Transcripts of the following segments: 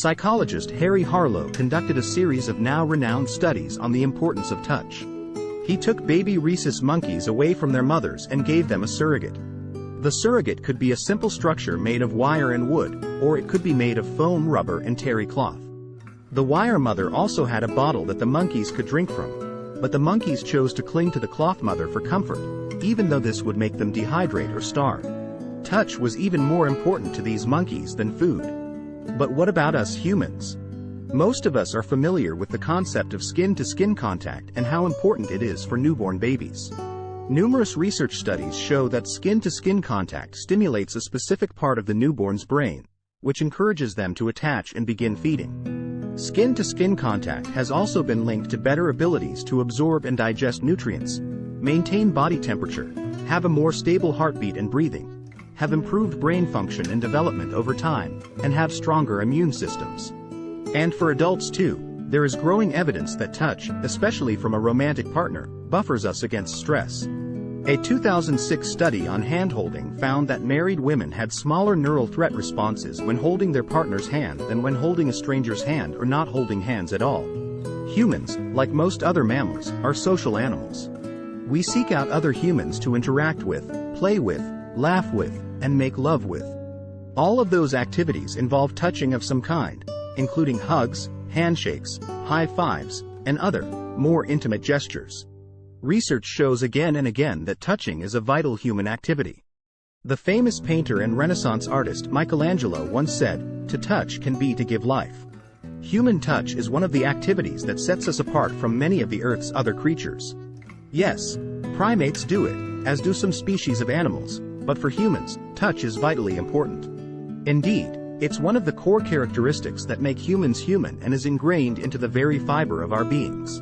Psychologist Harry Harlow conducted a series of now-renowned studies on the importance of touch. He took baby rhesus monkeys away from their mothers and gave them a surrogate. The surrogate could be a simple structure made of wire and wood, or it could be made of foam rubber and terry cloth. The wire mother also had a bottle that the monkeys could drink from, but the monkeys chose to cling to the cloth mother for comfort, even though this would make them dehydrate or starve. Touch was even more important to these monkeys than food. But what about us humans? Most of us are familiar with the concept of skin-to-skin -skin contact and how important it is for newborn babies. Numerous research studies show that skin-to-skin -skin contact stimulates a specific part of the newborn's brain, which encourages them to attach and begin feeding. Skin-to-skin -skin contact has also been linked to better abilities to absorb and digest nutrients, maintain body temperature, have a more stable heartbeat and breathing, have improved brain function and development over time, and have stronger immune systems. And for adults too, there is growing evidence that touch, especially from a romantic partner, buffers us against stress. A 2006 study on handholding found that married women had smaller neural threat responses when holding their partner's hand than when holding a stranger's hand or not holding hands at all. Humans, like most other mammals, are social animals. We seek out other humans to interact with, play with, laugh with, and make love with. All of those activities involve touching of some kind, including hugs, handshakes, high fives, and other, more intimate gestures. Research shows again and again that touching is a vital human activity. The famous painter and Renaissance artist Michelangelo once said, to touch can be to give life. Human touch is one of the activities that sets us apart from many of the Earth's other creatures. Yes, primates do it, as do some species of animals, but for humans, touch is vitally important. Indeed, it's one of the core characteristics that make humans human and is ingrained into the very fiber of our beings.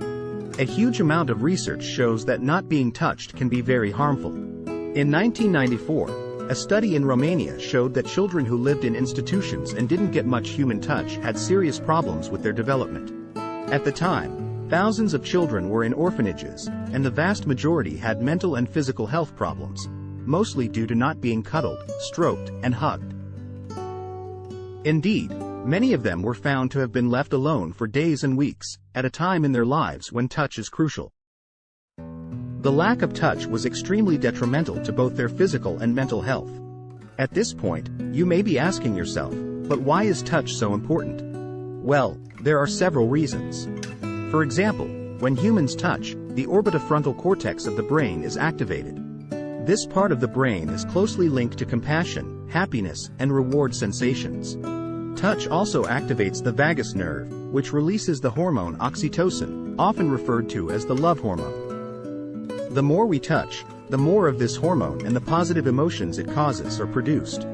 A huge amount of research shows that not being touched can be very harmful. In 1994, a study in Romania showed that children who lived in institutions and didn't get much human touch had serious problems with their development. At the time, thousands of children were in orphanages, and the vast majority had mental and physical health problems, mostly due to not being cuddled, stroked, and hugged. Indeed, Many of them were found to have been left alone for days and weeks, at a time in their lives when touch is crucial. The lack of touch was extremely detrimental to both their physical and mental health. At this point, you may be asking yourself, but why is touch so important? Well, there are several reasons. For example, when humans touch, the orbitofrontal cortex of the brain is activated. This part of the brain is closely linked to compassion, happiness, and reward sensations. Touch also activates the vagus nerve, which releases the hormone oxytocin, often referred to as the love hormone. The more we touch, the more of this hormone and the positive emotions it causes are produced.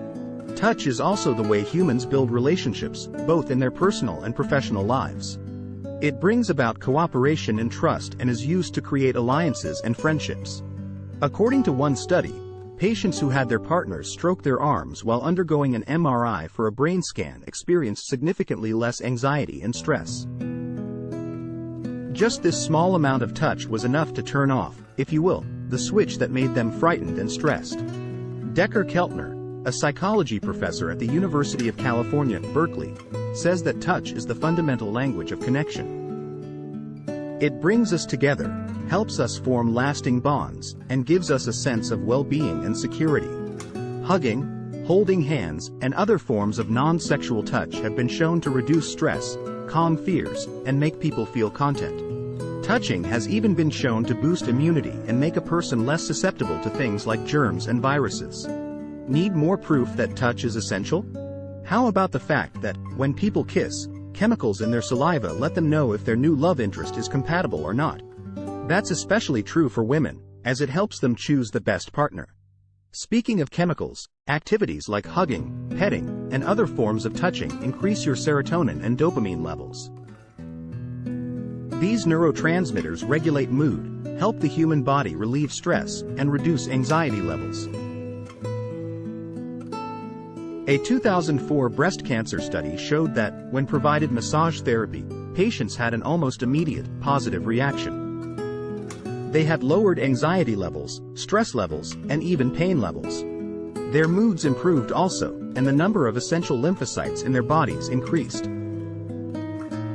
Touch is also the way humans build relationships, both in their personal and professional lives. It brings about cooperation and trust and is used to create alliances and friendships. According to one study, Patients who had their partners stroke their arms while undergoing an MRI for a brain scan experienced significantly less anxiety and stress. Just this small amount of touch was enough to turn off, if you will, the switch that made them frightened and stressed. Dacher Keltner, a psychology professor at the University of California, Berkeley, says that touch is the fundamental language of connection. It brings us together, helps us form lasting bonds, and gives us a sense of well-being and security. Hugging, holding hands, and other forms of non-sexual touch have been shown to reduce stress, calm fears, and make people feel content. Touching has even been shown to boost immunity and make a person less susceptible to things like germs and viruses. Need more proof that touch is essential? How about the fact that, when people kiss, chemicals in their saliva let them know if their new love interest is compatible or not? That's especially true for women, as it helps them choose the best partner. Speaking of chemicals, activities like hugging, petting, and other forms of touching increase your serotonin and dopamine levels. These neurotransmitters regulate mood, help the human body relieve stress, and reduce anxiety levels. A 2004 breast cancer study showed that, when provided massage therapy, patients had an almost immediate, positive reaction. They had lowered anxiety levels, stress levels, and even pain levels. Their moods improved also, and the number of essential lymphocytes in their bodies increased.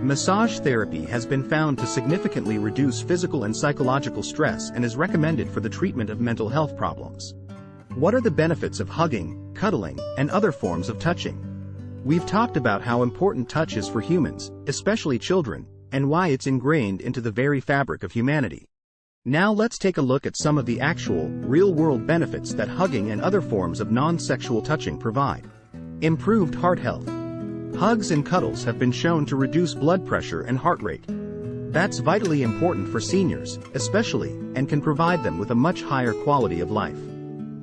Massage therapy has been found to significantly reduce physical and psychological stress and is recommended for the treatment of mental health problems. What are the benefits of hugging, cuddling, and other forms of touching? We've talked about how important touch is for humans, especially children, and why it's ingrained into the very fabric of humanity. Now let's take a look at some of the actual, real-world benefits that hugging and other forms of non-sexual touching provide. Improved heart health. Hugs and cuddles have been shown to reduce blood pressure and heart rate. That's vitally important for seniors, especially, and can provide them with a much higher quality of life.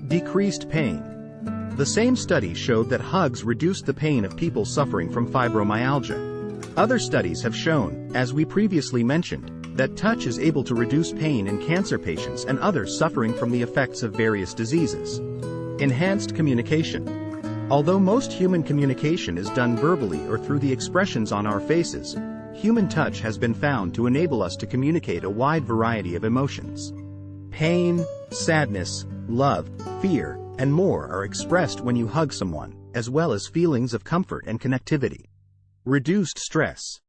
Decreased pain. The same study showed that hugs reduced the pain of people suffering from fibromyalgia. Other studies have shown, as we previously mentioned, that touch is able to reduce pain in cancer patients and others suffering from the effects of various diseases. Enhanced communication. Although most human communication is done verbally or through the expressions on our faces, human touch has been found to enable us to communicate a wide variety of emotions. Pain, sadness, love, fear, and more are expressed when you hug someone, as well as feelings of comfort and connectivity. Reduced stress.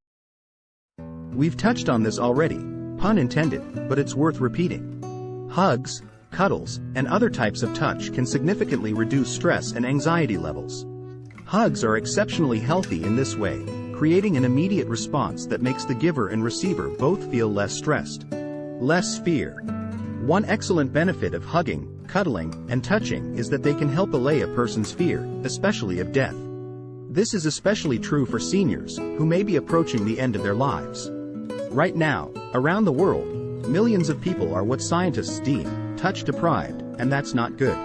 We've touched on this already, pun intended, but it's worth repeating. Hugs, cuddles, and other types of touch can significantly reduce stress and anxiety levels. Hugs are exceptionally healthy in this way, creating an immediate response that makes the giver and receiver both feel less stressed. Less fear. One excellent benefit of hugging, cuddling, and touching is that they can help allay a person's fear, especially of death. This is especially true for seniors, who may be approaching the end of their lives. Right now, around the world, millions of people are what scientists deem touch-deprived, and that's not good.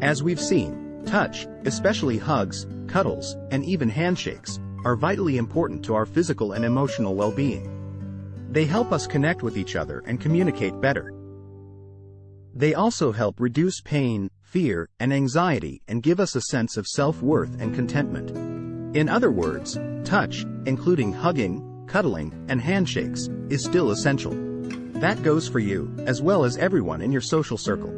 As we've seen, touch, especially hugs, cuddles, and even handshakes, are vitally important to our physical and emotional well-being. They help us connect with each other and communicate better. They also help reduce pain, fear, and anxiety and give us a sense of self-worth and contentment. In other words, touch, including hugging, cuddling, and handshakes, is still essential. That goes for you, as well as everyone in your social circle.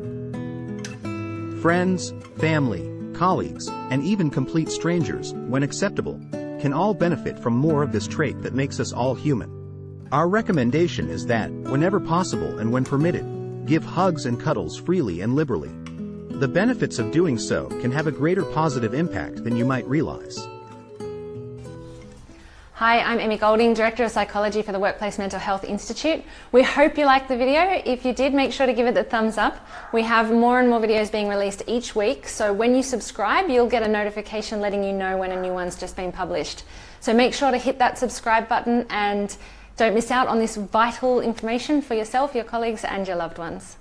Friends, family, colleagues, and even complete strangers, when acceptable, can all benefit from more of this trait that makes us all human. Our recommendation is that, whenever possible and when permitted, give hugs and cuddles freely and liberally. The benefits of doing so can have a greater positive impact than you might realize. Hi, I'm Emmy Golding, Director of Psychology for the Workplace Mental Health Institute. We hope you liked the video. If you did, make sure to give it the thumbs up. We have more and more videos being released each week, so when you subscribe, you'll get a notification letting you know when a new one's just been published. So make sure to hit that subscribe button and don't miss out on this vital information for yourself, your colleagues and your loved ones.